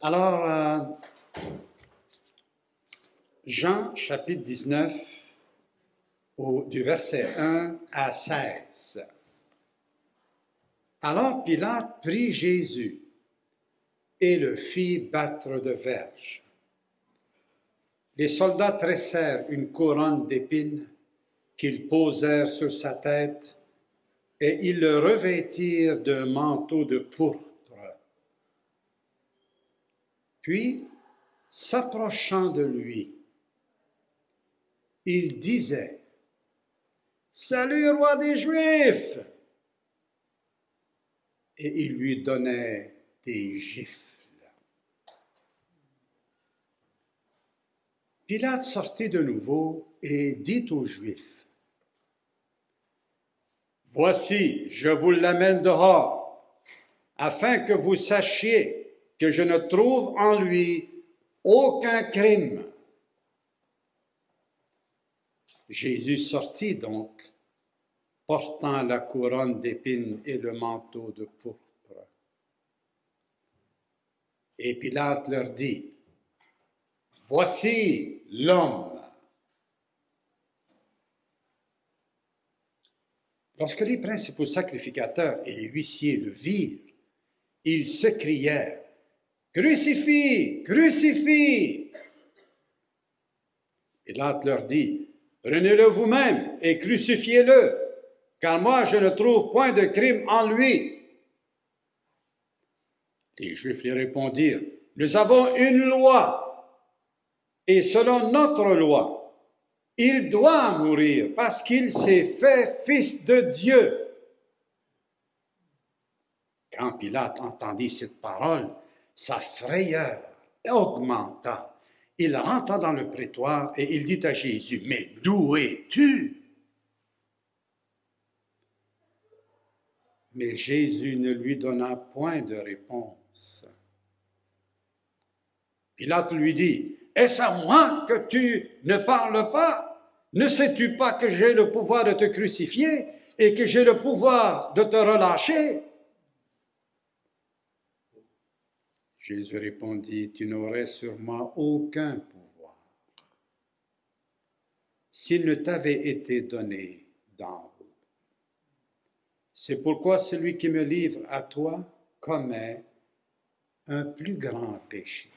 Alors, euh, Jean chapitre 19, au- du verset 1 à 16. Alors Pilate prit Jésus et le fit battre de verge. Les soldats tressèrent une couronne d'épines qu'ils posèrent sur sa tête et ils le revêtirent d'un manteau de pourpre. Puis, s'approchant de lui, il disait, Salut, roi des Juifs! Et il lui donnait des gifles. Pilate sortit de nouveau et dit aux Juifs, Voici, je vous l'amène dehors, afin que vous sachiez que je ne trouve en lui aucun crime. Jésus sortit donc, portant la couronne d'épines et le manteau de pourpre. Et Pilate leur dit, Voici l'homme. Lorsque les principaux sacrificateurs et les huissiers le virent, ils s'écrièrent, Crucifie, crucifie. Pilate leur dit, Prenez-le vous-même et crucifiez-le, car moi je ne trouve point de crime en lui. Les Juifs lui répondirent, Nous avons une loi, et selon notre loi, il doit mourir parce qu'il s'est fait fils de Dieu. Quand Pilate entendit cette parole, sa frayeur augmenta. Il rentra dans le prétoire et il dit à Jésus, Mais d'où es-tu Mais Jésus ne lui donna point de réponse. Pilate lui dit, Est-ce à moi que tu ne parles pas? Ne sais-tu pas que j'ai le pouvoir de te crucifier et que j'ai le pouvoir de te relâcher Jésus répondit, Tu n'aurais sur moi aucun pouvoir s'il ne t'avait été donné d'en haut. C'est pourquoi celui qui me livre à toi commet un plus grand péché.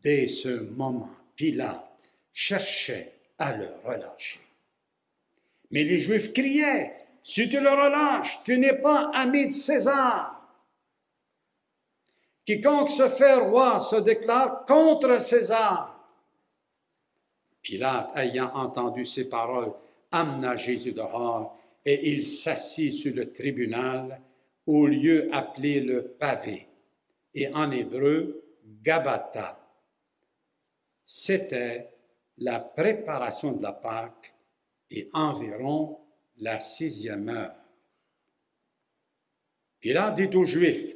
Dès ce moment, Pilate cherchait à le relâcher. Mais les Juifs criaient, Si tu le relâches, tu n'es pas ami de César. Quiconque se fait roi se déclare contre César. Pilate, ayant entendu ces paroles, amena Jésus dehors et il s'assit sur le tribunal au lieu appelé le pavé, et en hébreu, Gabata. C'était la préparation de la Pâque et environ la sixième heure. Pilate dit aux Juifs,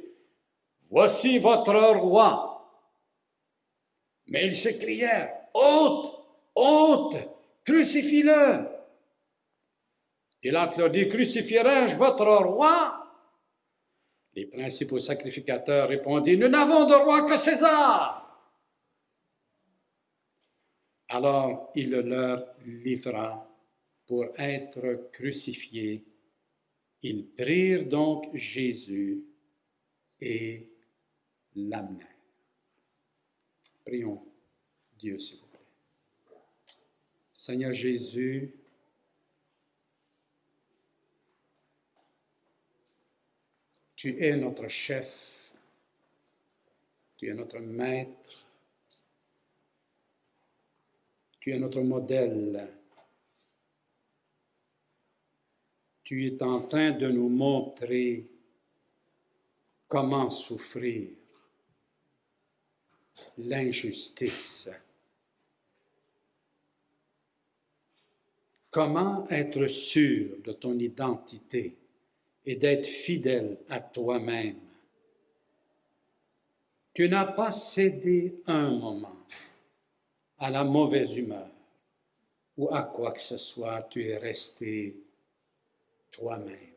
Voici votre roi. Mais ils s'écrièrent, Ôte, ôte, crucifie-le. Pilate leur dit, Crucifierai-je votre roi? Les principaux sacrificateurs répondirent, Nous n'avons de roi que César. Alors il le leur livra pour être crucifié. Ils prirent donc Jésus et l'amenèrent. Prions Dieu, s'il vous plaît. Seigneur Jésus, tu es notre chef, tu es notre maître, tu es notre modèle. Tu es en train de nous montrer comment souffrir l'injustice. Comment être sûr de ton identité et d'être fidèle à toi-même? Tu n'as pas cédé un moment à la mauvaise humeur ou à quoi que ce soit, tu es resté toi-même.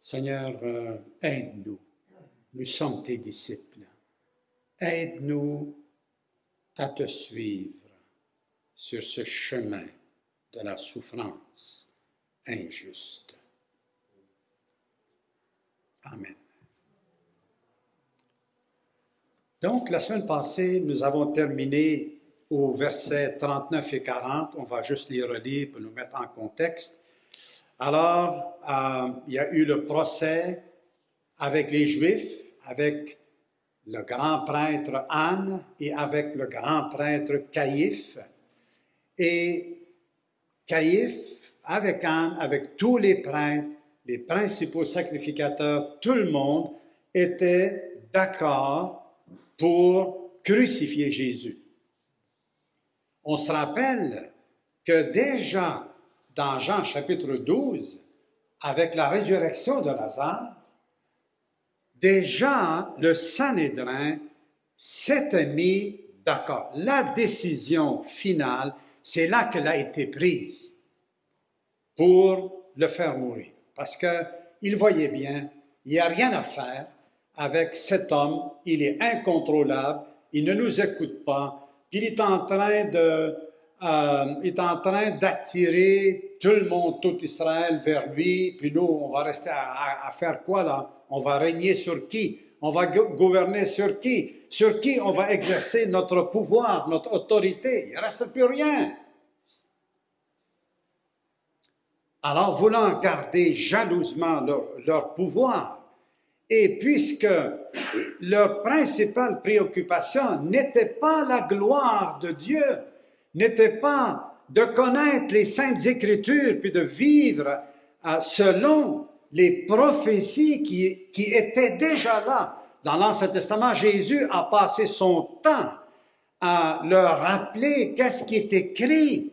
Seigneur, euh, aide-nous. Nous sommes tes disciples. Aide-nous à te suivre sur ce chemin de la souffrance injuste. Amen. Donc, la semaine passée, nous avons terminé au verset 39 et 40. On va juste les relire pour nous mettre en contexte. Alors, euh, il y a eu le procès avec les Juifs, avec le grand prêtre Anne et avec le grand prêtre Caïphe. Et Caïphe, avec Anne, avec tous les prêtres, les principaux sacrificateurs, tout le monde était d'accord pour crucifier Jésus. On se rappelle que déjà dans Jean chapitre 12, avec la résurrection de Lazare, déjà le Sanhédrin s'était mis d'accord. La décision finale, c'est là qu'elle a été prise pour le faire mourir. Parce qu'il voyait bien, il n'y a rien à faire avec cet homme, il est incontrôlable, il ne nous écoute pas, il est en train euh, est en train d'attirer tout le monde, tout Israël vers lui, puis nous, on va rester à, faire quoi là? On va régner sur qui? On va gouverner sur qui? Sur qui on va exercer notre pouvoir, notre autorité? Il ne reste plus rien. Alors, voulant garder jalousement leur, leur pouvoir, et puisque leur principale préoccupation n'était pas la gloire de Dieu, n'était pas de connaître les saintes écritures puis de vivre euh, selon les prophéties qui, qui étaient déjà là. Dans l'Ancien Testament, Jésus a passé son temps à leur rappeler qu'est-ce qui est écrit,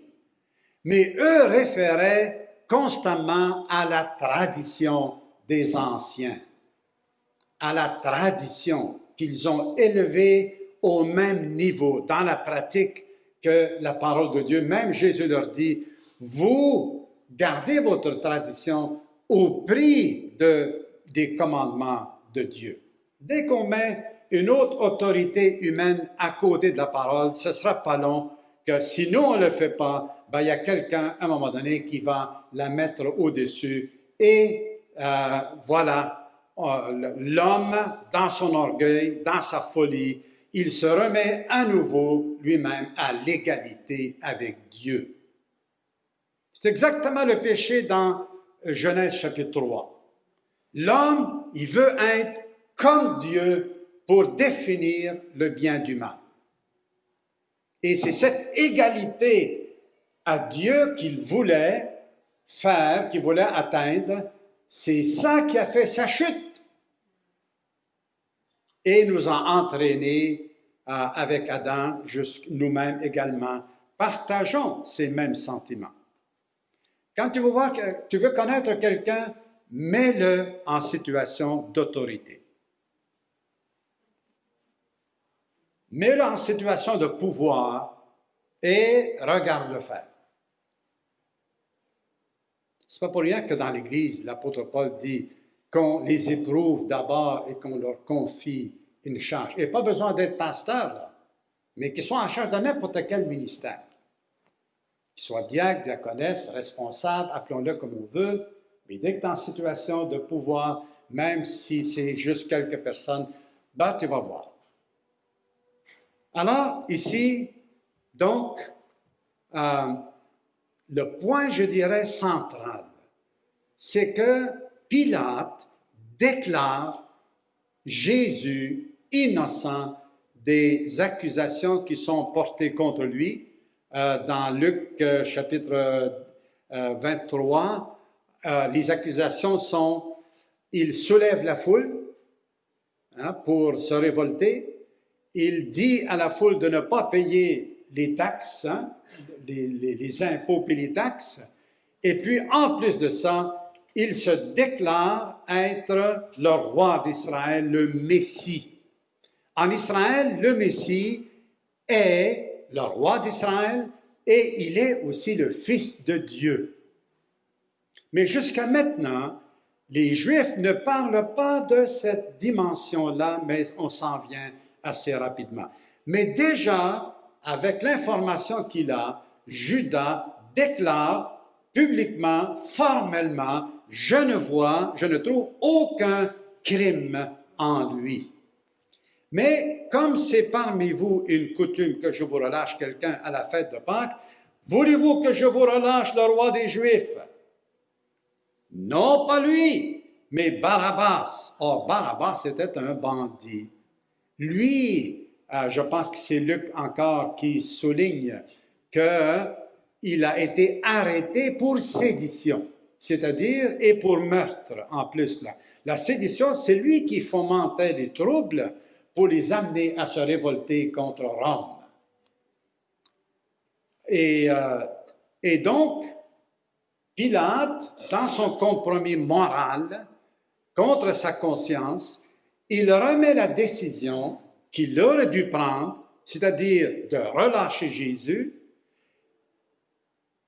mais eux référaient constamment à la tradition des anciens, à la tradition qu'ils ont élevée au même niveau dans la pratique que la parole de Dieu. Même Jésus leur dit, vous gardez votre tradition au prix de, des commandements de Dieu. Dès qu'on met une autre autorité humaine à côté de la parole, ce sera pas long que si nous on ne le fait pas, ben, il y a quelqu'un à un moment donné qui va la mettre au-dessus. Et euh, voilà, euh, l'homme dans son orgueil, dans sa folie, il se remet à nouveau lui-même à l'égalité avec Dieu. C'est exactement le péché dans Genèse chapitre 3. L'homme, il veut être comme Dieu pour définir le bien du mal. Et c'est cette égalité à Dieu qu'il voulait faire, qu'il voulait atteindre, c'est ça qui a fait sa chute et nous a entraînés euh, avec Adam, nous-mêmes également, partageons ces mêmes sentiments. Quand tu veux, connaître quelqu'un, mets-le en situation d'autorité. Mets-le en situation de pouvoir et regarde-le faire. Ce n'est pas pour rien que dans l'Église, l'apôtre Paul dit qu'on les éprouve d'abord et qu'on leur confie une charge. Il n'y a pas besoin d'être pasteur, mais qu'ils soient en charge de n'importe quel ministère. Qu'ils soient diacre, diaconesse, responsable, appelons-le comme on veut, mais dès que tu es en situation de pouvoir, même si c'est juste quelques personnes, ben, tu vas voir. Alors, ici, donc, euh, le point, je dirais, central, c'est que Pilate déclare Jésus innocent des accusations qui sont portées contre lui. Euh, dans Luc euh, chapitre 23, euh, les accusations sont, il soulève la foule hein, pour se révolter, il dit à la foule de ne pas payer les taxes, hein, les, les impôts et les taxes, et puis en plus de ça, il se déclare être le roi d'Israël, le Messie. En Israël, le Messie est le roi d'Israël et il est aussi le Fils de Dieu. Mais jusqu'à maintenant, les Juifs ne parlent pas de cette dimension-là, mais on s'en vient assez rapidement. Mais déjà, avec l'information qu'il a, Judas déclare publiquement, formellement, je ne vois, je ne trouve aucun crime en lui. Mais comme c'est parmi vous une coutume que je vous relâche quelqu'un à la fête de Pâques, voulez-vous que je vous relâche le roi des Juifs? Non, pas lui, mais Barabbas. Or, Barabbas était un bandit. Lui, euh, je pense que c'est Luc encore qui souligne qu'il a été arrêté pour sédition c'est-à-dire et pour meurtre en plus. Là. La sédition, c'est lui qui fomentait les troubles pour les amener à se révolter contre Rome. Et, euh, et donc, Pilate, dans son compromis moral contre sa conscience, il remet la décision qu'il aurait dû prendre, c'est-à-dire de relâcher Jésus,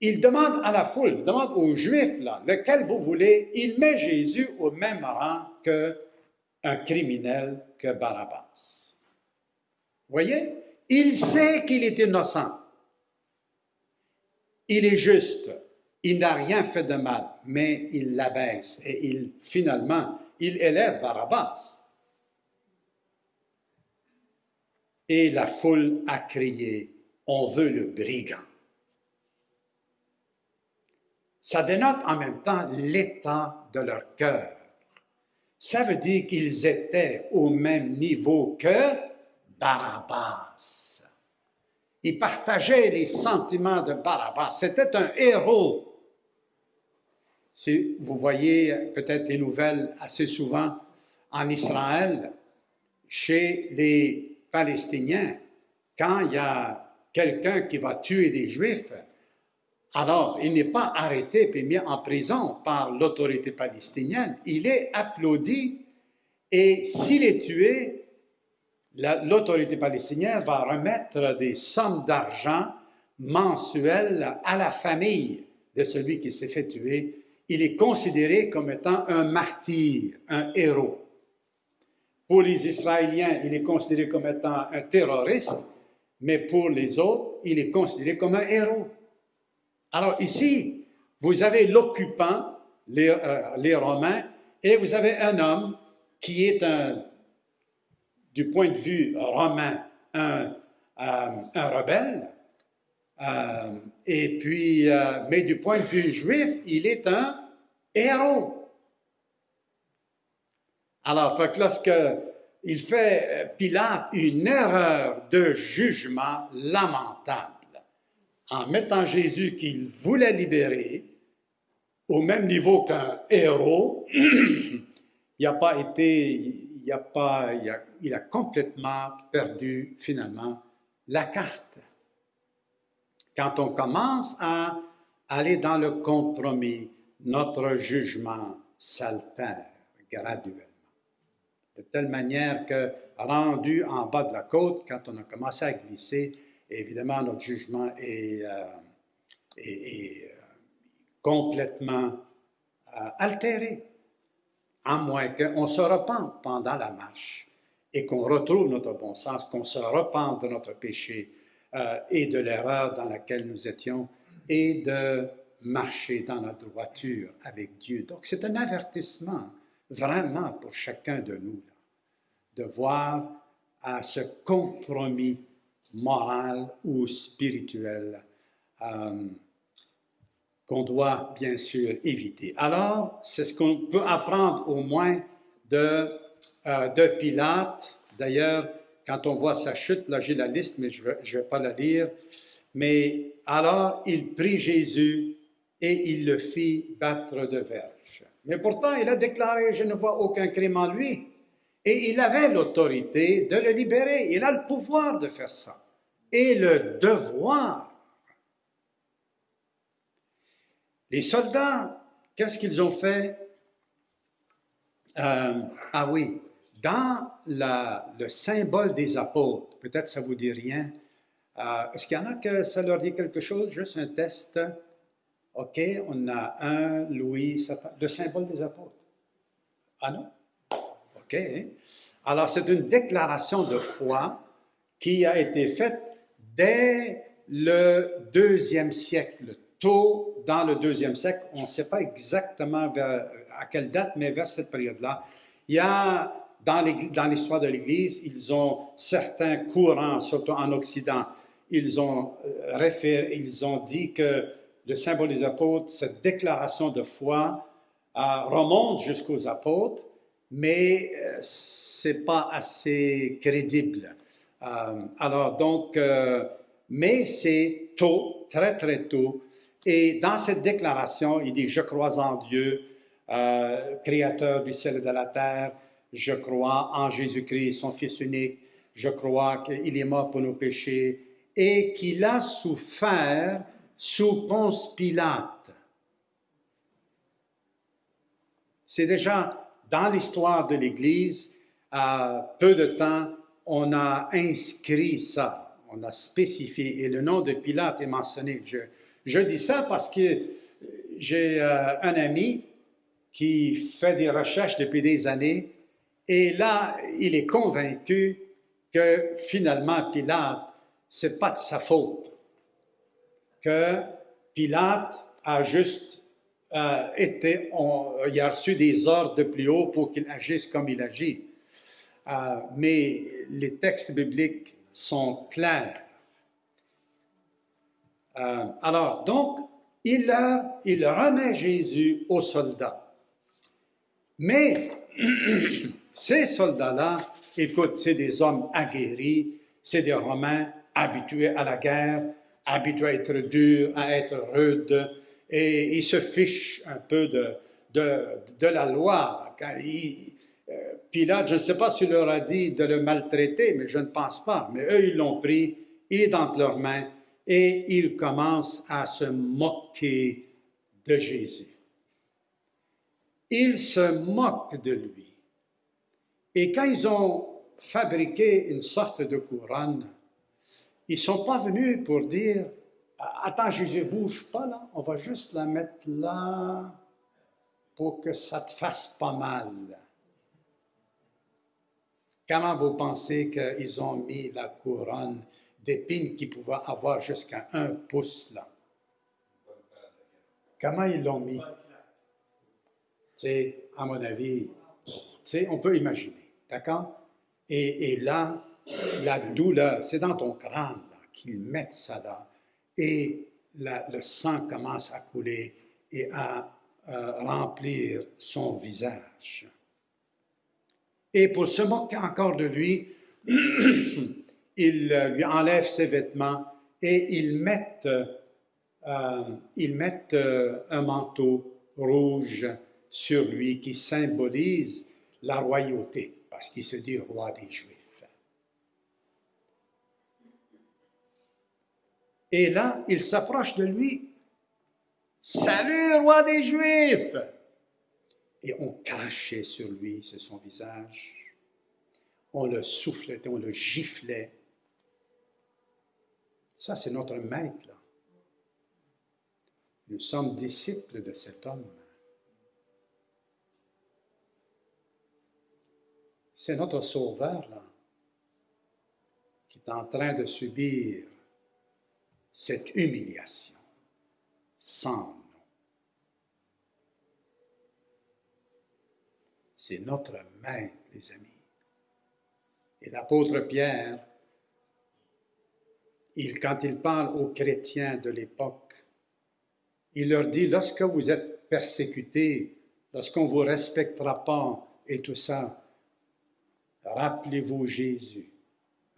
il demande à la foule, il demande aux Juifs, là, lequel vous voulez, il met Jésus au même rang qu'un criminel, que Barabbas. Voyez, il sait qu'il est innocent. Il est juste. Il n'a rien fait de mal, mais il l'abaisse et il, finalement, il élève Barabbas. Et la foule a crié, on veut le brigand. Ça dénote en même temps l'état de leur cœur. Ça veut dire qu'ils étaient au même niveau que Barabbas. Ils partageaient les sentiments de Barabbas. C'était un héros. Si vous voyez peut-être les nouvelles assez souvent en Israël, chez les Palestiniens, quand il y a quelqu'un qui va tuer des Juifs, alors, il n'est pas arrêté et mis en prison par l'autorité palestinienne, il est applaudi et s'il est tué, l'autorité palestinienne va remettre des sommes d'argent mensuelles à la famille de celui qui s'est fait tuer. Il est considéré comme étant un martyr, un héros. Pour les Israéliens, il est considéré comme étant un terroriste, mais pour les autres, il est considéré comme un héros. Alors ici, vous avez l'occupant, euh, les, Romains, et vous avez un homme qui est un, du point de vue romain, un, euh, rebelle, euh, et puis, mais du point de vue juif, il est un héros. Alors, fait que lorsque il fait Pilate une erreur de jugement lamentable, en mettant Jésus qu'il voulait libérer au même niveau qu'un héros, il n'a pas été, il a pas, il a, complètement perdu finalement la carte. Quand on commence à aller dans le compromis, notre jugement s'altère graduellement. De telle manière que, rendu en bas de la côte, quand on a commencé à glisser, évidemment, notre jugement est, euh, euh, complètement euh, altéré, à moins qu'on se repente pendant la marche et qu'on retrouve notre bon sens, qu'on se repente de notre péché et de l'erreur dans laquelle nous étions et de marcher dans la droiture avec Dieu. Donc c'est un avertissement vraiment pour chacun de nous de voir à ce compromis morale ou spirituelle euh, qu'on doit bien sûr éviter. Alors, c'est ce qu'on peut apprendre au moins de, euh, de Pilate. D'ailleurs, quand on voit sa chute, là j'ai la liste, mais je ne vais, vais pas la lire. Mais alors, il prit Jésus et il le fit battre de verge. Mais pourtant, il a déclaré, je ne vois aucun crime en lui. Et il avait l'autorité de le libérer. Il a le pouvoir de faire ça et le devoir. Les soldats, qu'est-ce qu'ils ont fait? Euh, ah oui, dans le symbole des apôtres, peut-être ça vous dit rien. Euh, est-ce qu'il y en a que ça leur dit quelque chose? Juste un test. OK, on a un, Louis, le symbole des apôtres. Ah non? OK. Alors, c'est une déclaration de foi qui a été faite dès le deuxième siècle, tôt dans le deuxième siècle. On ne sait pas exactement à quelle date, mais vers cette période-là. Il y a dans l'histoire de l'Église, ils ont certains courants, surtout en Occident, ils ont, euh, référé, ils ont dit que le symbole des apôtres, cette déclaration de foi, euh, remonte jusqu'aux apôtres, mais euh, c'est pas assez crédible. Alors donc, mais c'est tôt, très très tôt, et dans cette déclaration, il dit, je crois en Dieu, créateur du ciel et de la terre, je crois en Jésus-Christ, son Fils unique. Je crois qu'il est mort pour nos péchés et qu'il a souffert sous Ponce Pilate. C'est déjà dans l'histoire de l'Église, peu de temps, on a inscrit ça, on a spécifié, et le nom de Pilate est mentionné. Je, dis ça parce que j'ai euh, un ami qui fait des recherches depuis des années et là, il est convaincu que finalement, Pilate, c'est pas de sa faute. Que Pilate a juste euh, été, il a reçu des ordres de plus haut pour qu'il agisse comme il agit. Euh, mais les textes bibliques sont clairs. Euh, alors, donc, il, remet Jésus aux soldats. Mais Ces soldats-là, écoute, c'est des hommes aguerris, c'est des Romains habitués à la guerre, habitués à être durs, à être rudes, et ils se fichent un peu de, la loi. Pilate, je ne sais pas s'il leur a dit de le maltraiter, mais je ne pense pas. Mais eux, ils l'ont pris, il est dans leurs mains, et ils commencent à se moquer de Jésus. Ils se moquent de lui. Et quand ils ont fabriqué une sorte de couronne, ils ne sont pas venus pour dire Attends, ne bouge pas là, on va juste la mettre là pour que ça te fasse pas mal. Comment vous pensez qu'ils ont mis la couronne d'épines qui pouvait avoir jusqu'à un pouce là? Comment ils l'ont mis? C'est, à mon avis, on peut imaginer. D'accord? Et, là, la douleur, c'est dans ton crâne qu'ils mettent ça là. Et le sang commence à couler et à remplir son visage. Et pour se moquer encore de lui, ils lui enlèvent ses vêtements et ils mettent, euh, euh, un manteau rouge sur lui qui symbolise la royauté parce qu'il se dit roi des Juifs. Et là, il s'approche de lui. Salut, roi des Juifs! Et on crachait sur lui, sur son visage. On le soufflait, on le giflait. Ça, c'est notre maître. Nous sommes disciples de cet homme. C'est notre Sauveur, là, qui est en train de subir cette humiliation sans nom. C'est notre maître, les amis. Et l'apôtre Pierre, quand il parle aux chrétiens de l'époque, il leur dit, lorsque vous êtes persécutés, lorsqu'on ne vous respectera pas et tout ça, Rappelez-vous Jésus.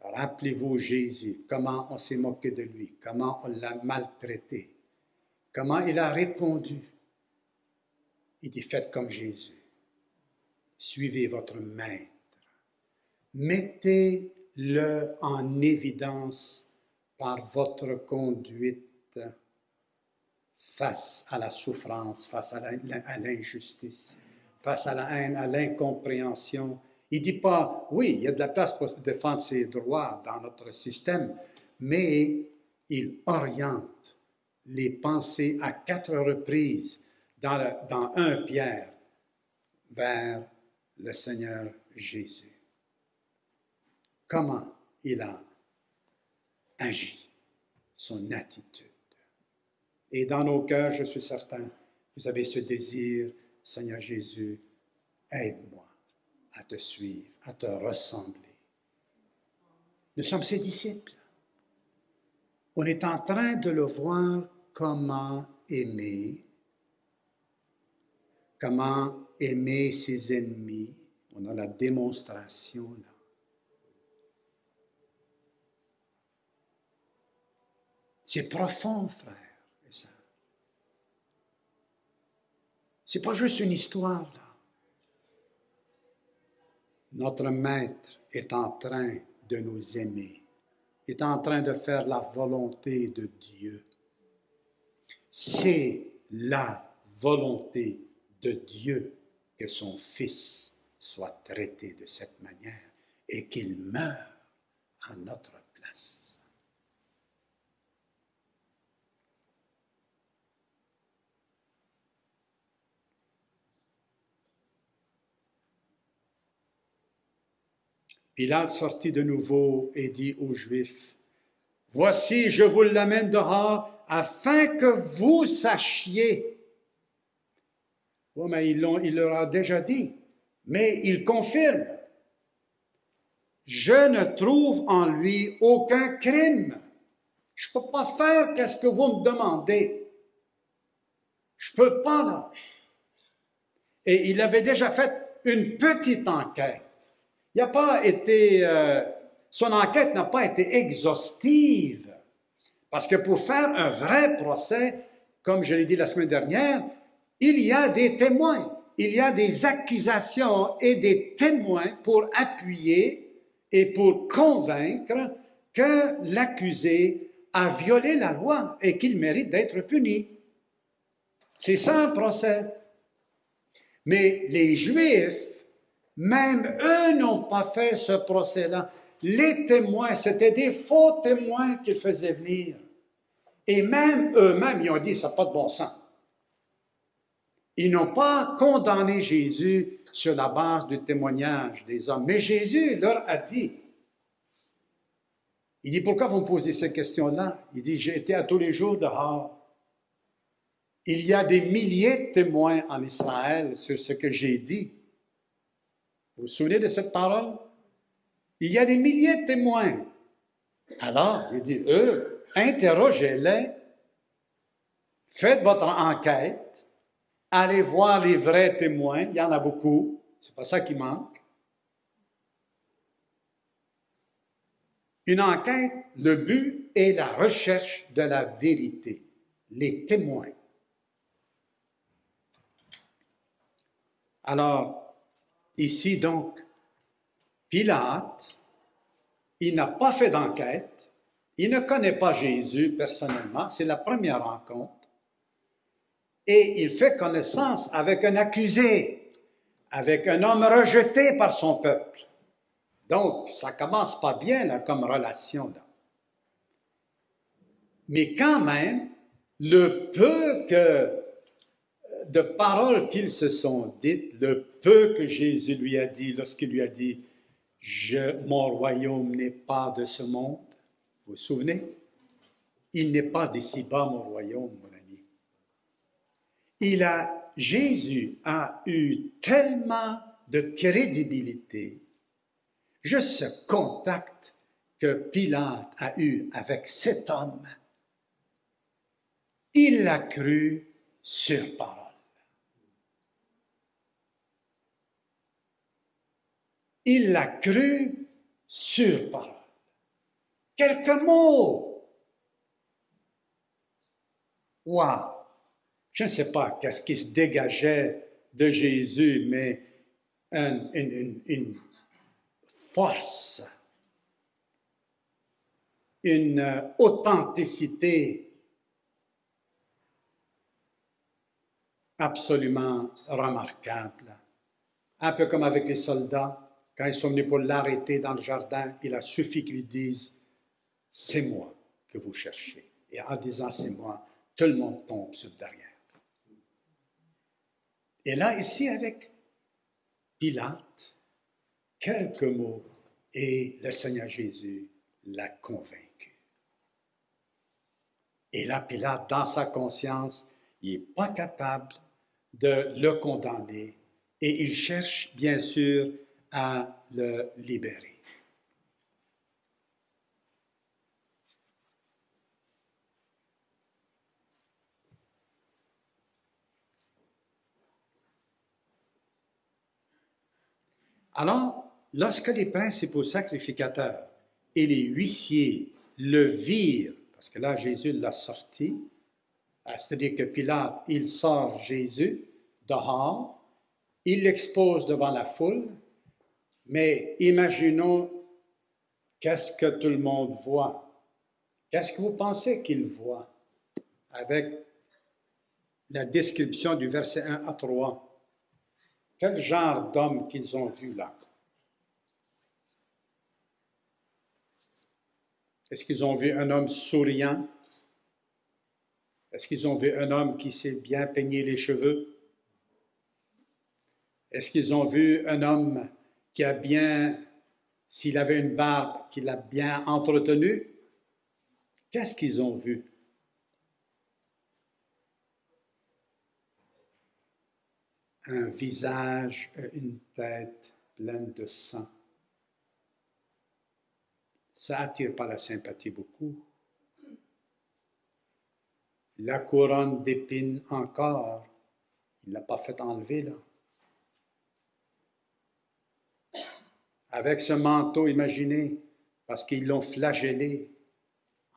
Rappelez-vous Jésus, comment on s'est moqué de lui, comment on l'a maltraité, comment il a répondu. Il dit, faites comme Jésus. Suivez votre maître. Mettez-le en évidence par votre conduite face à la souffrance, face à l'injustice, face à la haine, à l'incompréhension, il ne dit pas, oui, il y a de la place pour se défendre ses droits dans notre système, mais il oriente les pensées à quatre reprises dans, dans un Pierre vers le Seigneur Jésus. Comment il a agi, son attitude. Et dans nos cœurs, je suis certain, vous avez ce désir, Seigneur Jésus, aide-moi à te suivre, à te ressembler. Nous sommes ses disciples. On est en train de le voir comment aimer, comment aimer ses ennemis. On a la démonstration là. C'est profond, frère et sœurs. C'est pas juste une histoire là. Notre Maître est en train de nous aimer, est en train de faire la volonté de Dieu. C'est la volonté de Dieu que son Fils soit traité de cette manière et qu'il meure en notre place. Pilate sortit de nouveau et dit aux Juifs, Voici, je vous l'amène dehors afin que vous sachiez. Oui, mais il, il leur a déjà dit, mais il confirme. Je ne trouve en lui aucun crime. Je ne peux pas faire qu'est-ce que vous me demandez. Je ne peux pas, là. Et il avait déjà fait une petite enquête. Il n'a pas été, euh, son enquête n'a pas été exhaustive. Parce que pour faire un vrai procès, comme je l'ai dit la semaine dernière, il y a des témoins, il y a des accusations et des témoins pour appuyer et pour convaincre que l'accusé a violé la loi et qu'il mérite d'être puni. C'est ça un procès. Mais les Juifs même eux n'ont pas fait ce procès-là. Les témoins, c'était des faux témoins qu'ils faisaient venir. Et même eux-mêmes, ils ont dit, ça n'a pas de bon sens. Ils n'ont pas condamné Jésus sur la base du témoignage des hommes. Mais Jésus leur a dit, il dit, pourquoi vous me posez cette question-là? Il dit, j'ai été à tous les jours dehors. Il y a des milliers de témoins en Israël sur ce que j'ai dit. Vous vous souvenez de cette parole? Il y a des milliers de témoins. Alors, il dit, eux, interrogez-les, faites votre enquête, allez voir les vrais témoins, il y en a beaucoup, c'est pas ça qui manque. Une enquête, le but est la recherche de la vérité, les témoins. Alors, Ici donc, Pilate, il n'a pas fait d'enquête, il ne connaît pas Jésus personnellement, c'est la première rencontre, et il fait connaissance avec un accusé, avec un homme rejeté par son peuple. Donc, ça commence pas bien là, comme relation. Là. Mais quand même, le peu que de paroles qu'ils se sont dites, le peu que Jésus lui a dit lorsqu'il lui a dit je, Mon royaume n'est pas de ce monde. Vous vous souvenez? Il n'est pas d'ici-bas, mon royaume. Il a, Jésus a eu tellement de crédibilité, juste ce contact que Pilate a eu avec cet homme, il l'a cru sur parole. il l'a cru sur parole. Quelques mots. Waouh! Je ne sais pas qu'est-ce qui se dégageait de Jésus, mais une, force, une authenticité absolument remarquable. Un peu comme avec les soldats quand ils sont venus pour l'arrêter dans le jardin, il a suffi qu'ils disent C'est moi que vous cherchez. Et en disant C'est moi, tout le monde tombe sur le derrière. Et là, ici, avec Pilate quelques mots et le Seigneur Jésus l'a convaincu. Et là, Pilate, dans sa conscience, il n'est pas capable de le condamner et il cherche bien sûr à le libérer. Alors, lorsque les principaux sacrificateurs et les huissiers le virent, parce que là Jésus l'a sorti, euh, c'est-à-dire que Pilate, il sort Jésus dehors, il l'expose devant la foule, mais imaginons qu'est-ce que tout le monde voit. Qu'est-ce que vous pensez qu'il voit avec la description du verset 1 à 3? Quel genre d'homme qu'ils ont vu là? Est-ce qu'ils ont vu un homme souriant? Est-ce qu'ils ont vu un homme qui s'est bien peigné les cheveux? Est-ce qu'ils ont vu un homme qui a bien, s'il avait une barbe, qu'il a bien entretenue? Qu'est-ce qu'ils ont vu? Un visage, une tête pleine de sang ça attire pas la sympathie beaucoup. La couronne d'épines encore, il ne l'a pas fait enlever là. Avec ce manteau, imaginez, parce qu'ils l'ont flagellé,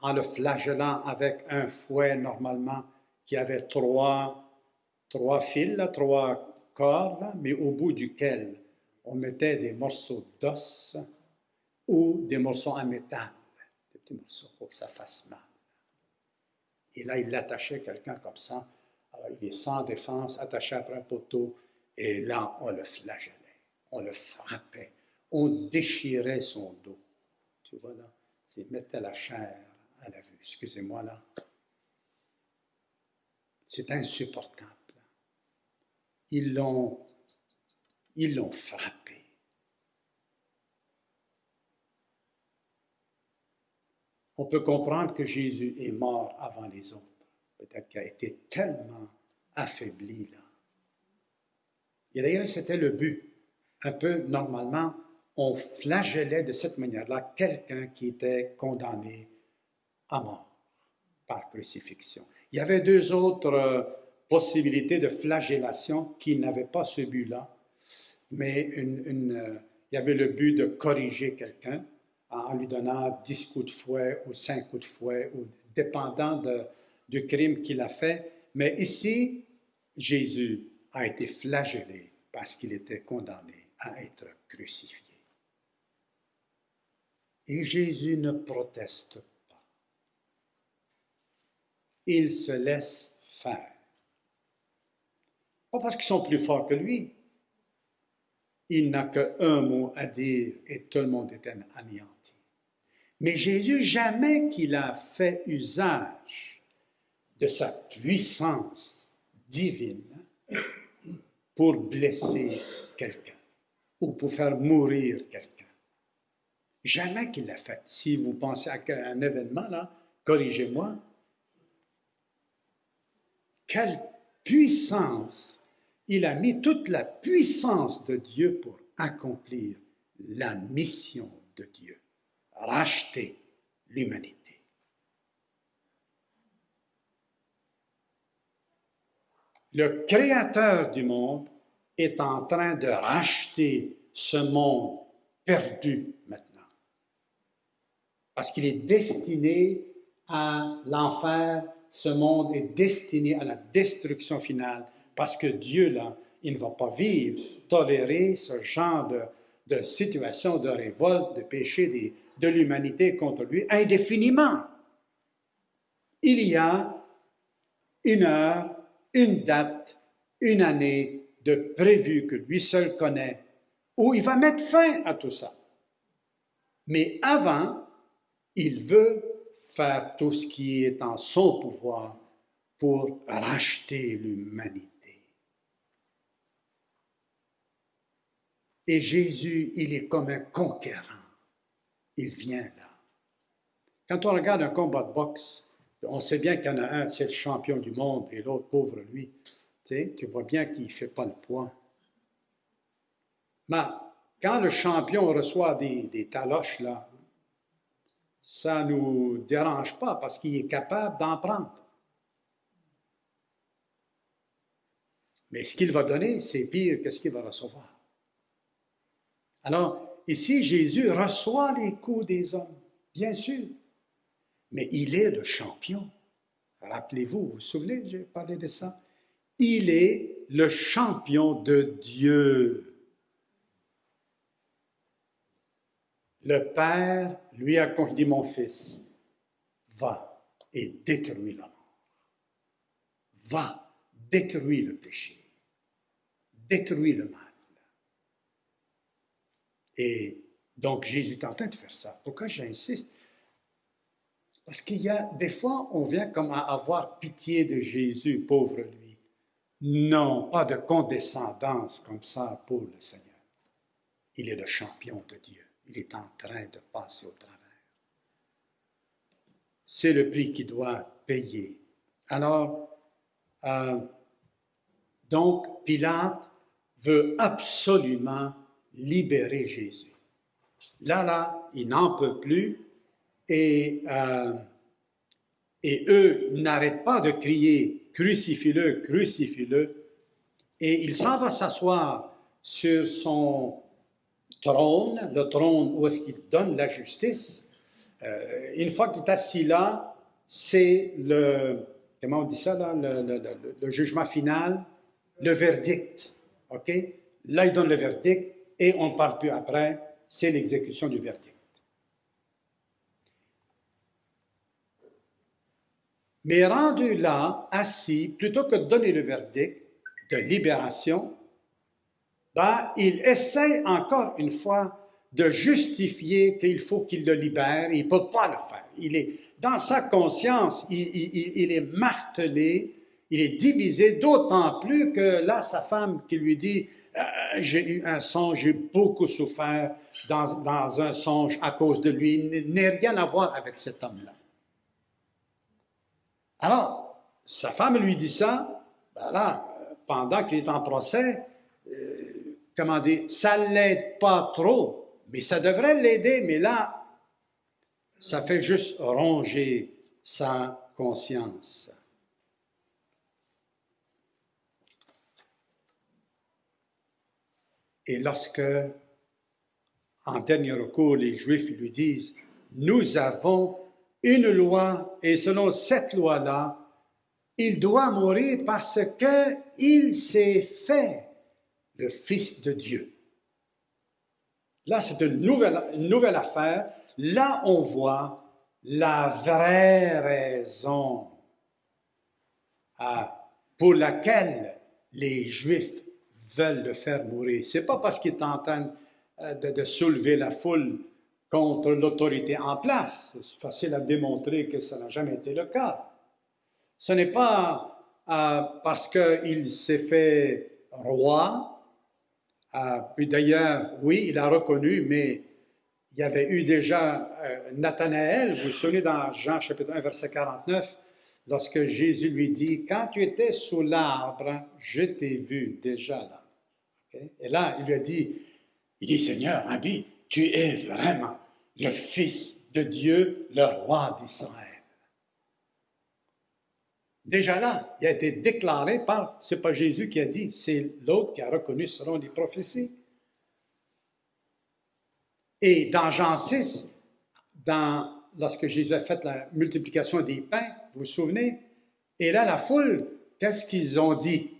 en le flagellant avec un fouet normalement qui avait trois, trois fils, trois cordes, mais au bout duquel on mettait des morceaux d'os ou des morceaux en métal, des petits morceaux pour que ça fasse mal. Et là, il l'attachait quelqu'un comme ça. Alors, il est sans défense, attaché après un poteau, et là, on le flagellait, on le frappait, on déchirait son dos. Tu vois là, c'est mettait la chair à la vue. Excusez-moi là. C'est insupportable. Ils l'ont, frappé. on peut comprendre que Jésus est mort avant les autres. Peut-être qu'il a été tellement affaibli là. Et d'ailleurs, c'était le but. Un peu, normalement, on flagellait de cette manière-là quelqu'un qui était condamné à mort par crucifixion. Il y avait deux autres possibilités de flagellation qui n'avaient pas ce but-là, mais euh, il y avait le but de corriger quelqu'un, en lui donnant 10 coups de fouet ou 5 coups de fouet, ou dépendant du crime qu'il a fait. Mais ici, Jésus a été flagellé parce qu'il était condamné à être crucifié. Et Jésus ne proteste pas. Il se laisse faire. Pas parce qu'ils sont plus forts que lui. Il n'a qu'un mot à dire et tout le monde est anéanti. Mais Jésus, jamais qu'il a fait usage de sa puissance divine pour blesser quelqu'un ou pour faire mourir quelqu'un. Jamais qu'il l'a fait. Si vous pensez à un événement, corrigez-moi. Quelle puissance! Il a mis toute la puissance de Dieu pour accomplir la mission de Dieu racheter l'humanité. Le Créateur du monde est en train de racheter ce monde perdu maintenant. Parce qu'il est destiné à l'enfer, ce monde est destiné à la destruction finale. Parce que Dieu, là, il ne va pas vivre, tolérer ce genre de, situation de révolte, de péché, de l'humanité contre lui indéfiniment. Il y a une heure, une date, une année de prévu que lui seul connaît, où il va mettre fin à tout ça. Mais avant, il veut faire tout ce qui est en son pouvoir pour racheter l'humanité. Et Jésus, il est comme un conquérant. Il vient là. Quand on regarde un combat de boxe, on sait bien qu'il y en a un, c'est le champion du monde, et l'autre, pauvre lui. Tu, vois bien qu'il ne fait pas le poids. Mais quand le champion reçoit des, des taloches, là, ça ne nous dérange pas parce qu'il est capable d'en prendre. Mais ce qu'il va donner, c'est pire que ce qu'il va recevoir. Alors, ici, Jésus reçoit les coups des hommes, bien sûr, mais il est le champion. Rappelez-vous, vous vous souvenez, j'ai parlé de ça? Il est le champion de Dieu. Le Père lui a dit, mon fils, va et détruis la mort. Va, détruis le péché. Détruis le mal. Et donc Jésus est en train de faire ça. Pourquoi j'insiste? Parce qu'il y a des fois, on vient comme à avoir pitié de Jésus, pauvre lui. Non, pas de condescendance comme ça pour le Seigneur. Il est le champion de Dieu. Il est en train de passer au travers. C'est le prix qu'il doit payer. Alors, euh, donc, Pilate veut absolument libérer Jésus. Là, là, il n'en peut plus et, euh, et eux n'arrêtent pas de crier crucifie-le, crucifie-le. Et il s'en va s'asseoir sur son trône, le trône où est-ce qu'il donne la justice. Euh, une fois qu'il est assis là, c'est le, comment on dit ça là, le, le, jugement final, le verdict. OK? Là, il donne le verdict et on parle plus après, c'est l'exécution du verdict. Mais rendu là, assis, plutôt que de donner le verdict de libération, ben, il essaie encore une fois de justifier qu'il faut qu'il le libère. Il ne peut pas le faire. Il est dans sa conscience, il, est martelé, il est divisé, d'autant plus que là, sa femme qui lui dit j'ai eu un songe, j'ai beaucoup souffert dans, dans, un songe à cause de lui, n'est rien à voir avec cet homme-là. Alors, sa femme lui dit ça, ben là, pendant qu'il est en procès, euh, comment dire, ça ne l'aide pas trop, mais ça devrait l'aider, mais là, ça fait juste ronger sa conscience. Et lorsque, en dernier recours, les Juifs lui disent, nous avons une loi et selon cette loi-là, il doit mourir parce qu'il s'est fait le Fils de Dieu. Là, c'est une nouvelle, affaire. Là, on voit la vraie raison ah, pour laquelle les Juifs veulent le faire mourir. C'est pas parce qu'il est en train euh, de, soulever la foule contre l'autorité en place. C'est facile à démontrer que ça n'a jamais été le cas. Ce n'est pas euh, parce qu'il s'est fait roi. Euh, puis d'ailleurs, oui, il a reconnu, mais il y avait eu déjà Nathanaël, vous vous souvenez dans Jean chapitre 1, verset 49, lorsque Jésus lui dit, quand tu étais sous l'arbre, je t'ai vu déjà là. Et là, il lui a dit, il dit, Seigneur, Rabbi, tu es vraiment le Fils de Dieu, le roi d'Israël. Déjà là, il a été déclaré par, c'est pas Jésus qui a dit, c'est l'autre qui a reconnu selon les prophéties. Et dans Jean 6, dans, lorsque Jésus a fait la multiplication des pains, vous vous souvenez, et là, la foule, qu'est-ce qu'ils ont dit?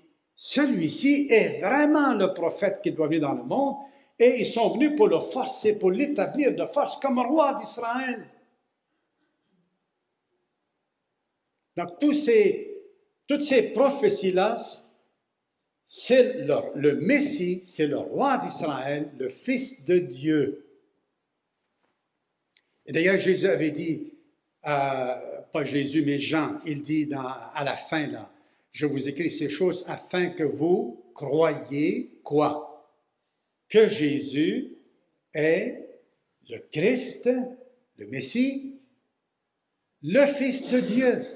Celui-ci est vraiment le prophète qui doit venir dans le monde, et ils sont venus pour le forcer, pour l'établir de force comme roi d'Israël. Donc, toutes ces prophéties-là, c'est le, Messie, c'est le roi d'Israël, le Fils de Dieu. Et d'ailleurs, Jésus avait dit, pas Jésus, mais Jean, il dit à la fin, là, je vous écris ces choses afin que vous croyiez quoi? Que Jésus est le Christ, le Messie, le Fils de Dieu.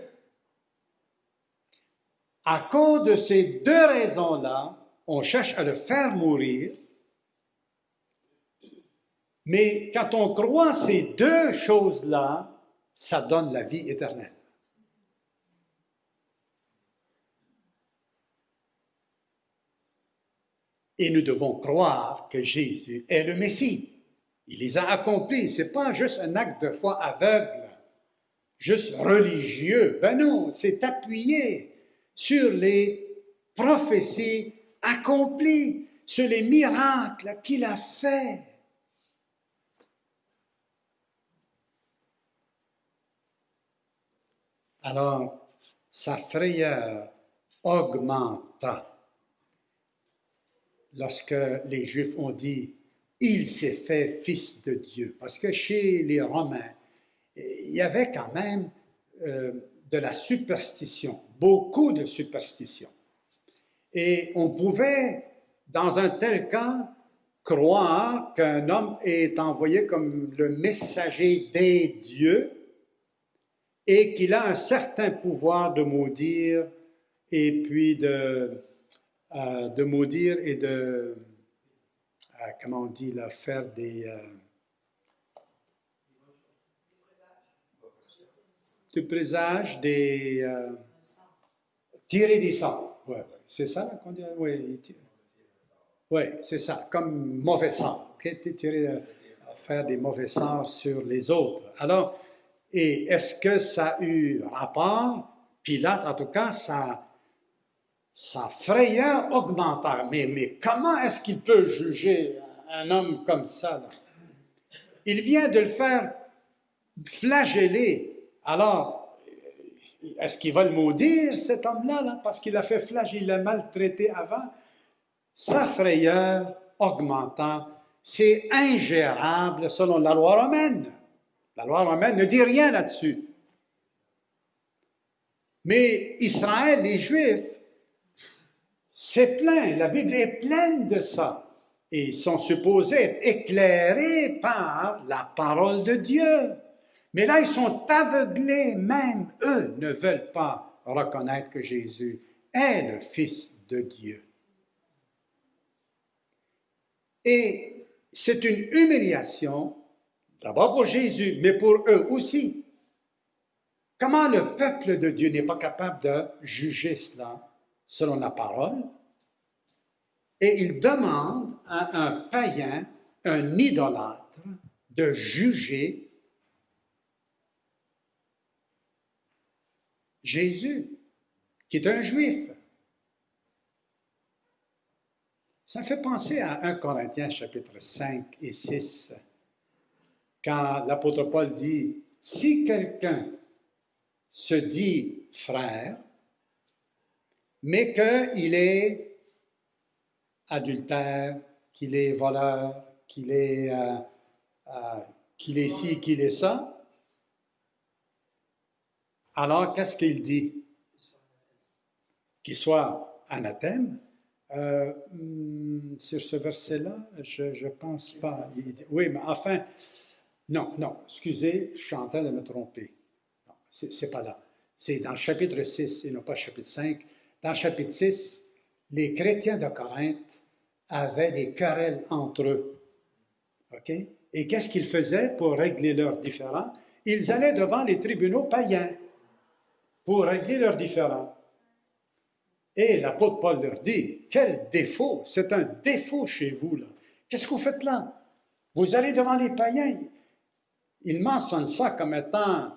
À cause de ces deux raisons-là, on cherche à le faire mourir. Mais quand on croit ces deux choses-là, ça donne la vie éternelle. Et nous devons croire que Jésus est le Messie. Il les a accomplis. Ce n'est pas juste un acte de foi aveugle, juste religieux. Ben non, c'est appuyé sur les prophéties accomplies, sur les miracles qu'il a faits. Alors, sa frayeur augmenta lorsque les Juifs ont dit il s'est fait fils de Dieu. Parce que chez les Romains, il y avait quand même euh, de la superstition, beaucoup de superstition. Et on pouvait, dans un tel cas, croire qu'un homme est envoyé comme le messager des dieux et qu'il a un certain pouvoir de maudire et puis de, euh, de maudire et de, euh, comment on dit, là, faire des... Euh, de présage, des... tirer des sorts. Ouais, c'est ça qu'on dit? Oui, ouais, c'est ça, comme mauvais sorts. Tirer, faire des mauvais sorts sur les autres. Alors, et est-ce que ça a eu rapport? Pilate, en tout cas, ça sa frayeur augmenta. Mais, mais comment est-ce qu'il peut juger un homme comme ça? Il vient de le faire flageller. Alors, est-ce qu'il va le maudire, cet homme-là, parce qu'il a fait flageller, il l'a maltraité avant? Sa frayeur augmentant, c'est ingérable selon la loi romaine. La loi romaine ne dit rien là-dessus. Mais Israël, les Juifs, c'est plein, la Bible est pleine de ça. Et ils sont supposés être éclairés par la parole de Dieu. Mais là, ils sont aveuglés, même eux ne veulent pas reconnaître que Jésus est le Fils de Dieu. Et c'est une humiliation, d'abord pour Jésus, mais pour eux aussi. Comment le peuple de Dieu n'est pas capable de juger cela? Selon la parole, et il demande à un païen, un idolâtre, de juger Jésus, qui est un juif. Ça fait penser à 1 Corinthiens chapitre 5 et 6, quand l'apôtre Paul dit, si quelqu'un se dit frère, mais qu'il est adultère, qu'il est voleur, qu'il est, euh, euh, qu'il est ci, qu'il est ça. Alors, qu'est-ce qu'il dit? Qu'il soit anathème. Euh, hmm, sur ce verset-là, je ne pense pas. Oui, mais enfin, non, non, excusez, je suis en train de me tromper. Ce n'est pas là. C'est dans le chapitre 6 et non pas le chapitre 5 dans chapitre 6, les chrétiens de Corinthe avaient des querelles entre eux. OK? Et qu'est-ce qu'ils faisaient pour régler leurs différends? Ils allaient devant les tribunaux païens pour régler leurs différends. Et l'apôtre Paul leur dit, quel défaut, c'est un défaut chez vous, là. Qu'est-ce que vous faites là? Vous allez devant les païens. Ils mentionnent ça comme étant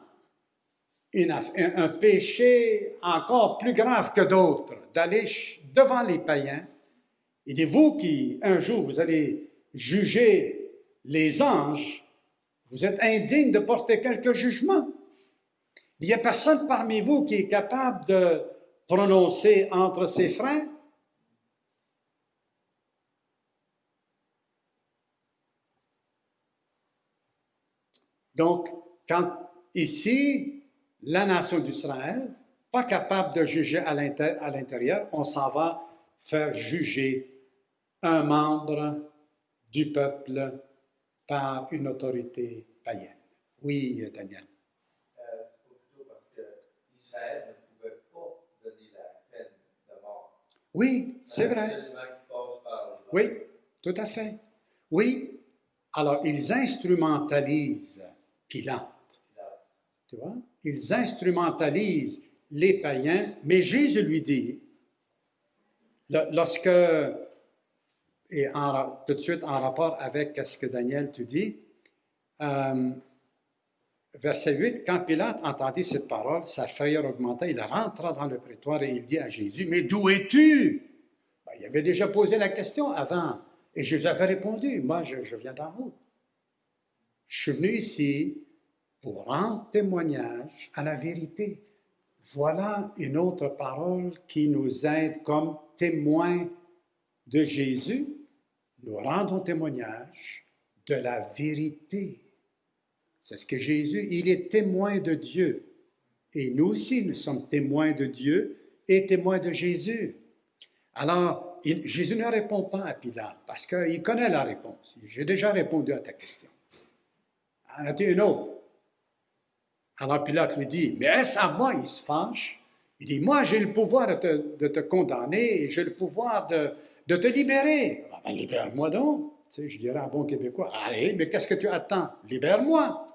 un péché encore plus grave que d'autres, d'aller devant les païens. Et dit, vous qui, un jour, vous allez juger les anges, vous êtes indigne de porter quelque jugement. Il n'y a personne parmi vous qui est capable de prononcer entre ses freins. Donc, quand ici, la nation d'Israël, pas capable de juger à l'intérieur, on s'en va faire juger un membre du peuple par une autorité païenne. Oui, Daniel. Euh, c'est plutôt parce que Israël ne pouvait pas donner la peine de mort. Oui, c'est vrai. Oui, tout à fait. Oui. Alors, ils instrumentalisent Pilate. Tu? Ils instrumentalisent les païens, mais Jésus lui dit, lorsque, et tout de suite en rapport avec ce que Daniel te dit, euh, verset 8, quand Pilate entendit cette parole, sa frayeur augmenta, il rentra dans le prétoire et il dit à Jésus, mais d'où es-tu? Ben, il avait déjà posé la question avant, et je lui avais répondu, moi je, je viens d'en haut. Je suis venu ici pour rendre témoignage à la vérité. Voilà une autre parole qui nous aide comme témoins de Jésus. Nous rendons témoignage de la vérité. C'est ce que Jésus, il est témoin de Dieu. Et nous aussi, nous sommes témoins de Dieu et témoins de Jésus. Alors, Jésus ne répond pas à Pilate parce qu'il connaît la réponse. J'ai déjà répondu à ta question. En as-tu une autre? Alors Pilate lui dit, mais est-ce à moi? Il se fâche? Il dit, moi j'ai le pouvoir de te, condamner j'ai le pouvoir de, te libérer. Ah ben, libère-moi donc. Je dirais à bon Québécois, allez, mais qu'est-ce que tu attends? Libère-moi.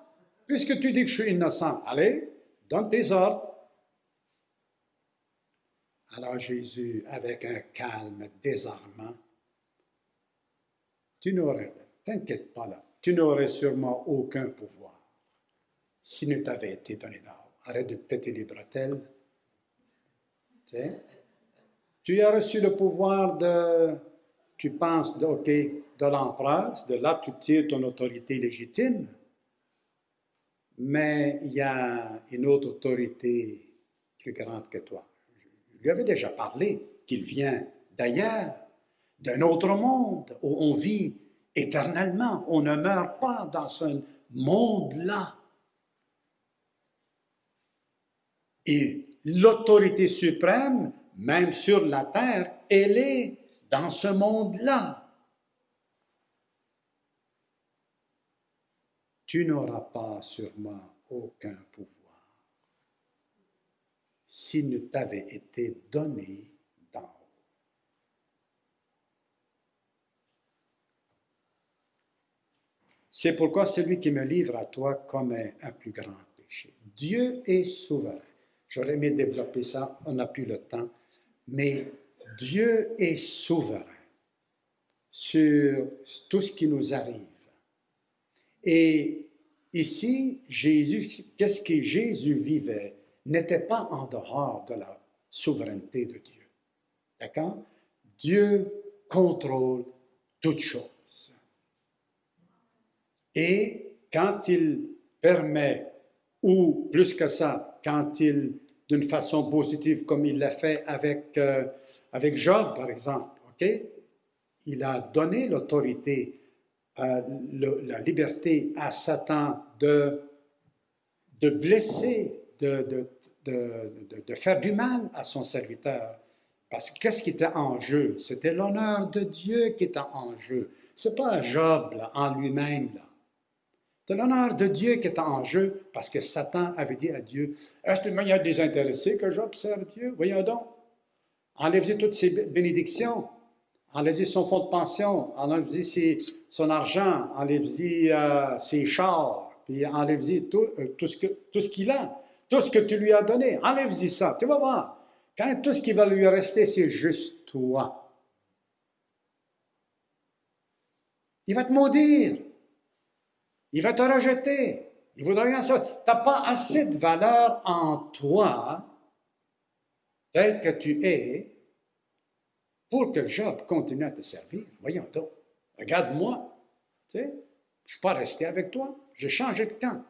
Puisque tu dis que je suis innocent, allez, donne tes ordres. Alors Jésus, avec un calme désarmant, tu n'aurais, t'inquiète pas là, tu n'aurais sûrement aucun pouvoir si ne t'avait été donné d'or. Arrête de péter les bretelles. Tu sais? Tu as reçu le pouvoir de, tu penses, OK, de l'empereur, de là tu tires ton autorité légitime, mais il y a une autre autorité plus grande que toi. Je lui avais déjà parlé qu'il vient d'ailleurs, d'un autre monde où on vit éternellement. On ne meurt pas dans ce monde-là. Et l'autorité suprême, même sur la terre, elle est dans ce monde-là. Tu n'auras pas sur moi aucun pouvoir s'il ne t'avait été donné d'en haut. C'est pourquoi celui qui me livre à toi commet un plus grand péché. Dieu est souverain. J'aurais aimé développer ça, on n'a plus le temps, mais Dieu est souverain sur tout ce qui nous arrive. Et ici, Jésus, qu'est-ce que Jésus vivait n'était pas en dehors de la souveraineté de Dieu. D'accord? Dieu contrôle toutes choses. Et quand il permet, ou plus que ça, quand il, d'une façon positive, comme il l'a fait avec, euh, avec Job, par exemple? Il a donné l'autorité, euh, la liberté à Satan de, de blesser, de, de, de, de- faire du mal à son serviteur. Parce que qu'est-ce qui était en jeu? C'était l'honneur de Dieu qui était en jeu. C'est pas Job en lui-même. C'est l'honneur de Dieu qui était en jeu parce que Satan avait dit à Dieu, est-ce une manière désintéressée que Job sert Dieu? Voyons donc. Enlevez toutes ses bé- bénédictions. Enlevez son fonds de pension. Enlevez ses- son argent. Enlevez euh, ses chars. Puis tout, euh, tout ce tout ce qu'il a. Tout ce que tu lui as donné. Enlève-y ça. Tu vas voir. Quand tout ce qui va lui rester, c'est juste toi. Il va te maudire. Il va te rejeter. Il voudra rien savoir. Tu n'as pas assez de valeur en toi, tel que tu es, pour que Job continue à te servir. Voyons donc. Regarde-moi. Je ne suis pas resté avec toi. J'ai changé de camp.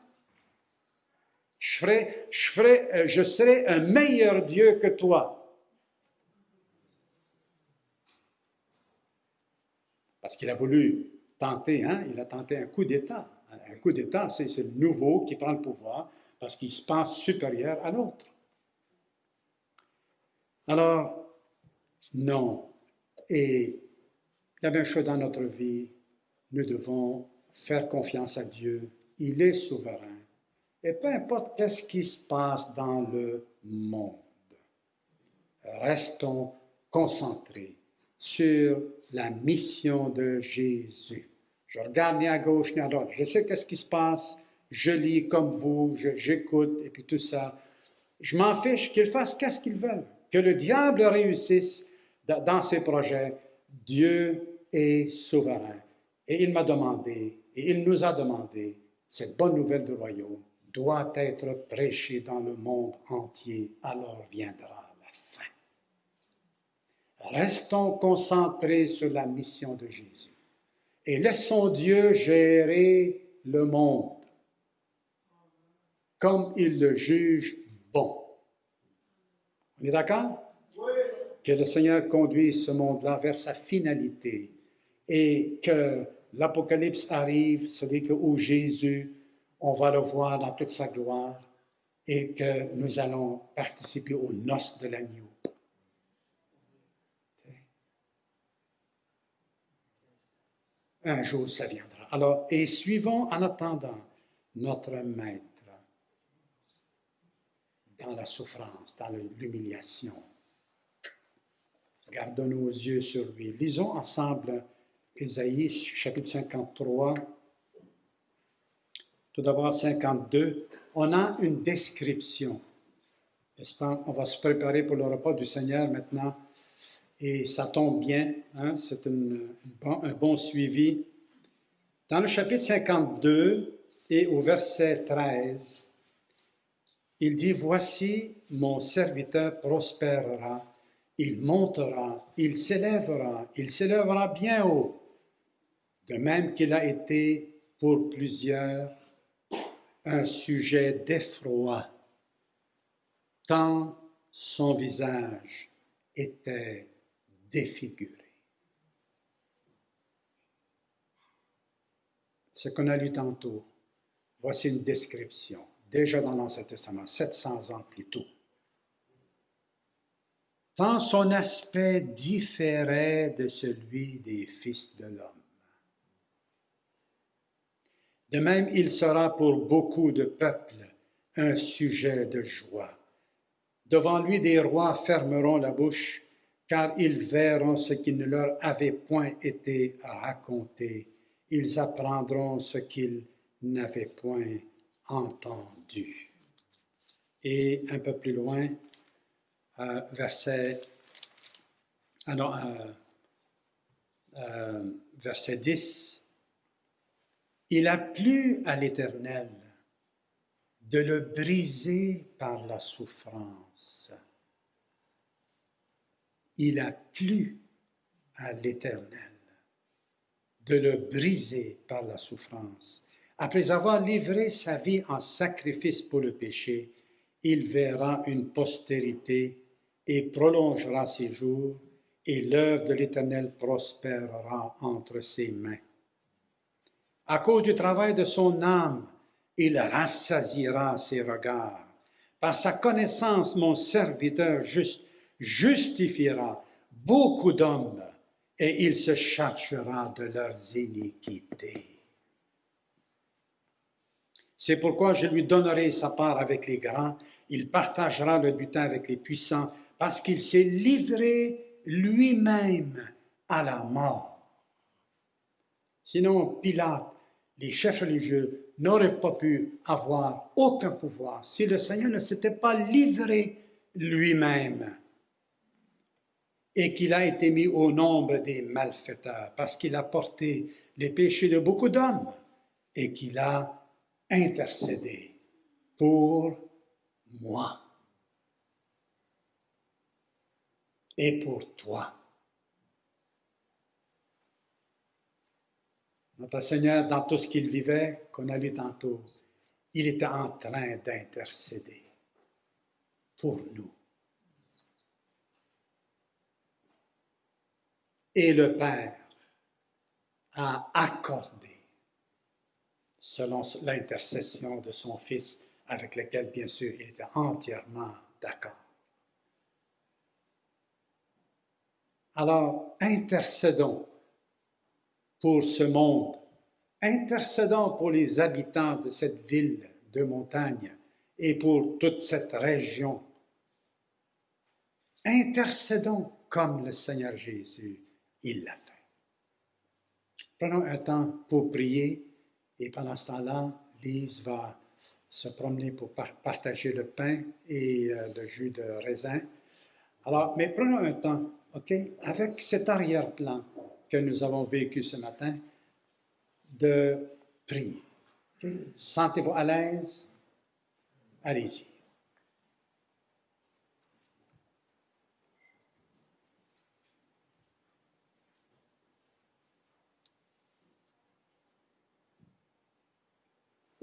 Je, ferai, je, ferai, euh, je serai un meilleur Dieu que toi. Parce qu'il a voulu tenter, hein, il a tenté un coup d'État. Un coup d'État, c'est le nouveau qui prend le pouvoir parce qu'il se pense supérieur à l'autre. Alors, non. Et la même chose dans notre vie, nous devons faire confiance à Dieu. Il est souverain. Et peu importe qu'est-ce qui se passe dans le monde, restons concentrés sur la mission de Jésus. Je regarde ni à gauche ni à droite. Je sais qu'est-ce qui se passe. Je lis comme vous, j'écoute et puis tout ça. Je m'en fiche qu'ils fassent qu'est-ce qu'ils veulent. Que le diable réussisse dans ses projets. Dieu est souverain. Et il m'a demandé, et il nous a demandé, cette bonne nouvelle du royaume doit être prêchée dans le monde entier, alors viendra la fin. Restons concentrés sur la mission de Jésus et laissons Dieu gérer le monde comme il le juge bon. On est d'accord? Que le Seigneur conduise ce monde-là vers sa finalité et que l'Apocalypse arrive, c'est-à-dire que où Jésus, on va le voir dans toute sa gloire et que nous allons participer aux noces de l'agneau. Un jour, ça viendra. Alors, et suivons en attendant notre Maître dans la souffrance, dans l'humiliation. Gardons nos yeux sur lui. Lisons ensemble Ésaïe chapitre 53. Tout d'abord 52. On a une description. N'est-ce pas? On va se préparer pour le repas du Seigneur maintenant. Et ça tombe bien, hein? c'est un bon suivi. Dans le chapitre 52 et au verset 13, il dit, Voici mon serviteur prospérera, il montera, il s'élèvera, il s'élèvera bien haut, de même qu'il a été pour plusieurs un sujet d'effroi, tant son visage était défiguré. Ce qu'on a lu tantôt, voici une description déjà dans l'Ancien Testament, 700 ans plus tôt. Tant son aspect différait de celui des fils de l'homme. De même, il sera pour beaucoup de peuples un sujet de joie. Devant lui, des rois fermeront la bouche, car ils verront ce qui ne leur avait point été raconté. Ils apprendront ce qu'ils n'avaient point entendu. Et un peu plus loin, euh, verset, ah euh, euh, verset 10, il a plu à l'Éternel de le briser par la souffrance. Il a plu à l'Éternel de le briser par la souffrance. Après avoir livré sa vie en sacrifice pour le péché, il verra une postérité et prolongera ses jours, et l'œuvre de l'Éternel prospérera entre ses mains. À cause du travail de son âme, il rassasira ses regards. Par sa connaissance, mon serviteur juste justifiera beaucoup d'hommes, et il se chargera de leurs iniquités. C'est pourquoi je lui donnerai sa part avec les grands, il partagera le butin avec les puissants, parce qu'il s'est livré lui-même à la mort. Sinon, Pilate, les chefs religieux, n'auraient pas pu avoir aucun pouvoir si le Seigneur ne s'était pas livré lui-même et qu'il a été mis au nombre des malfaiteurs, parce qu'il a porté les péchés de beaucoup d'hommes et qu'il a intercéder pour moi et pour toi. Notre Seigneur, dans tout ce qu'il vivait, qu'on a lu tantôt, il était en train d'intercéder pour nous. Et le Père a accordé selon l'intercession de son Fils, avec lequel, bien sûr, il était entièrement d'accord. Alors, intercédons pour ce monde, intercédons pour les habitants de cette ville de montagne et pour toute cette région. Intercédons comme le Seigneur Jésus, il l'a fait. Prenons un temps pour prier et pendant ce temps-là, Lise va se promener pour partager le pain et euh, le jus de raisin. Alors, mais prenons un temps, OK, avec cet arrière-plan que nous avons vécu ce matin, de prier. Sentez-vous à l'aise? Allez-y.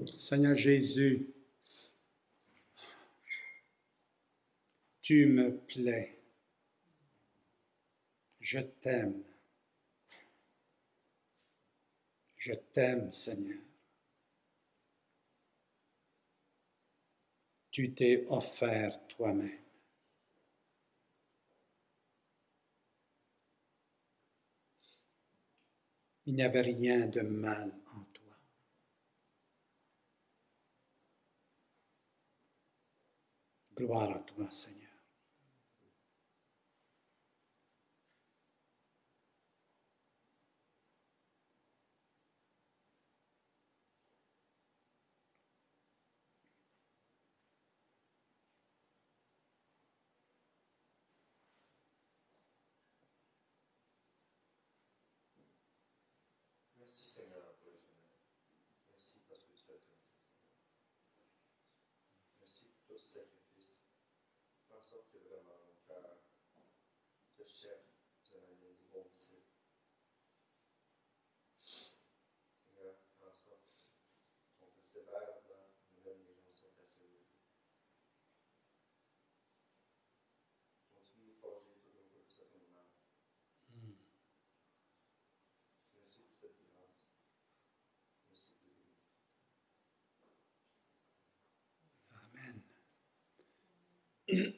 Seigneur Jésus, tu me plais, je t'aime, je t'aime Seigneur. Tu t'es offert toi-même. Il n'y avait rien de mal en toi. Gloire à toi, Seigneur. Merci Seigneur pour le chemin. Merci parce que tu as fait ça. Merci pour tout ce sacrifice. Fais en sorte que vraiment mon cœur te cherche d'une manière rebondissée. Seigneur, fais en sorte qu'on persévère les gens persévérer. Continue de nous forger tout à ton image. Merci pour cette grâce. Merci pour les bénédictions. Amen.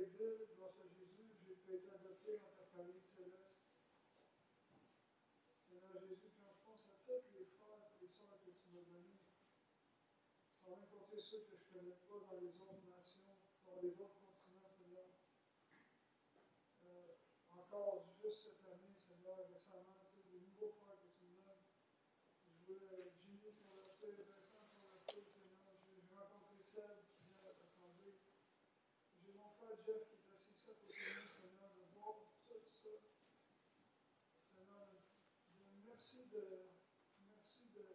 Jésus, je. Je me je me je. Je me grâce à Jésus, j'ai pu être adopté dans ta famille céleste. Seigneur Jésus, quand je pense à tous les frères et les sœurs que tu m'as donnés, sans même ceux que je ne connais pas dans les autres nations, dans les autres continents, Seigneur. Encore juste cette année, Seigneur, récemment, tu sais, des nouveaux frères que tu me donnes. Je veux Jimmy convertir, Vincent convertir, Seigneur. J'ai j'ai rencontré Seb qui vient à l'Assemblée. J'ai mon frère Jeff qui est assis à côté de nous, Seigneur, de voir tout ça. Seigneur, je- merci de. Merci de.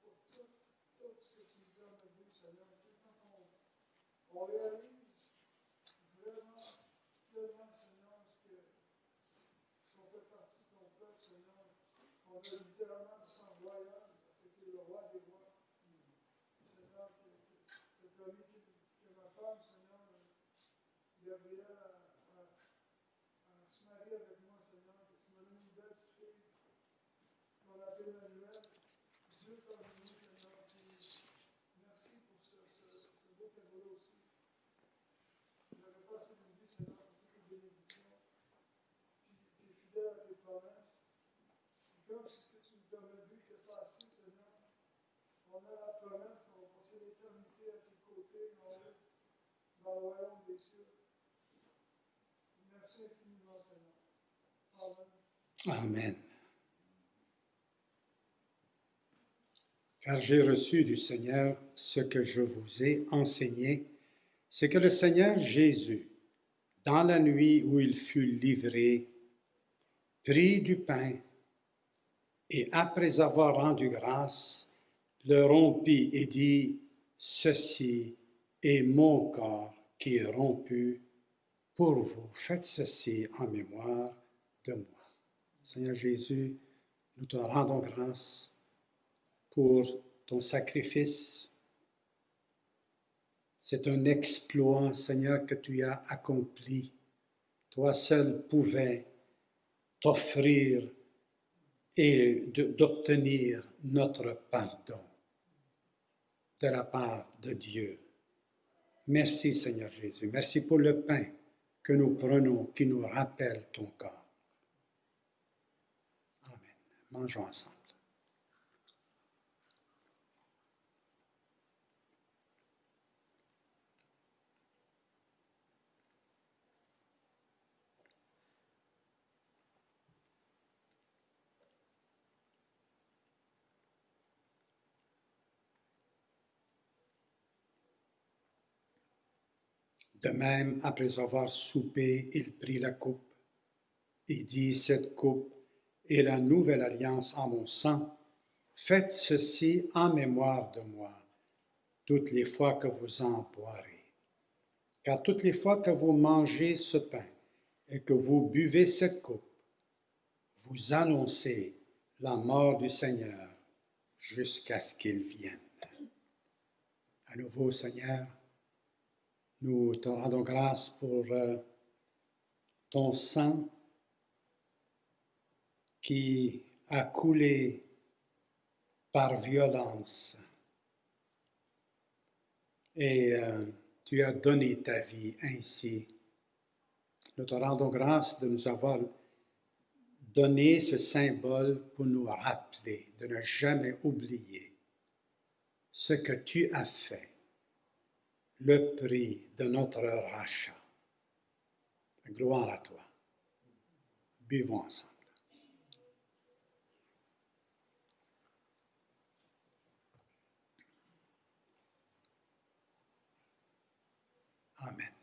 pour tout, tout ce que tu nous donnes à Seigneur. Quand on, réalise vraiment, tellement, Seigneur, ce que. qu'on fait partie de ton peuple, Seigneur. On a littéralement sang royal parce que tu es le roi des rois. Seigneur, tu as permis que, ma femme, Seigneur, Gabrielle, a, a, a se marier avec moi, Seigneur, que tu m'as donné une belle petite fille, qu'on appelle Emmanuel. Dieu t'a donné, Seigneur. Puis, merci pour ce, ce, ce beau cadeau-là aussi. J'avais pas assez de vie, Seigneur, pour toutes les bénédictions. Puis, tu es fidèle à tes promesses. Puis, comme c'est ce que tu nous permets de vivre, que c'est assez, Seigneur. On a la promesse qu'on va passer l'éternité à tes côtés, en haut, Amen. Car j'ai reçu du Seigneur ce que je vous ai enseigné, c'est que le Seigneur Jésus, dans la nuit où il fut livré, prit du pain et après avoir rendu grâce, le rompit et dit, Ceci est mon corps qui est rompu pour vous. Faites ceci en mémoire de moi. Seigneur Jésus, nous te rendons grâce pour ton sacrifice. C'est un exploit, Seigneur, que tu as accompli. Toi seul pouvais t'offrir et d'obtenir notre pardon de la part de Dieu. Merci Seigneur Jésus. Merci pour le pain que nous prenons qui nous rappelle ton corps. Amen. Mangeons ensemble. De même, après avoir soupé, il prit la coupe et dit, Cette coupe est la nouvelle alliance en mon sang. Faites ceci en mémoire de moi, toutes les fois que vous en boirez. Car toutes les fois que vous mangez ce pain et que vous buvez cette coupe, vous annoncez la mort du Seigneur jusqu'à ce qu'il vienne. À nouveau, Seigneur, nous te rendons grâce pour euh, ton sang qui a coulé par violence et euh, tu as donné ta vie ainsi. Nous te rendons grâce de nous avoir donné ce symbole pour nous rappeler, de ne jamais oublier ce que tu as fait le prix de notre rachat. Gloire à toi. Buvons ensemble. Amen.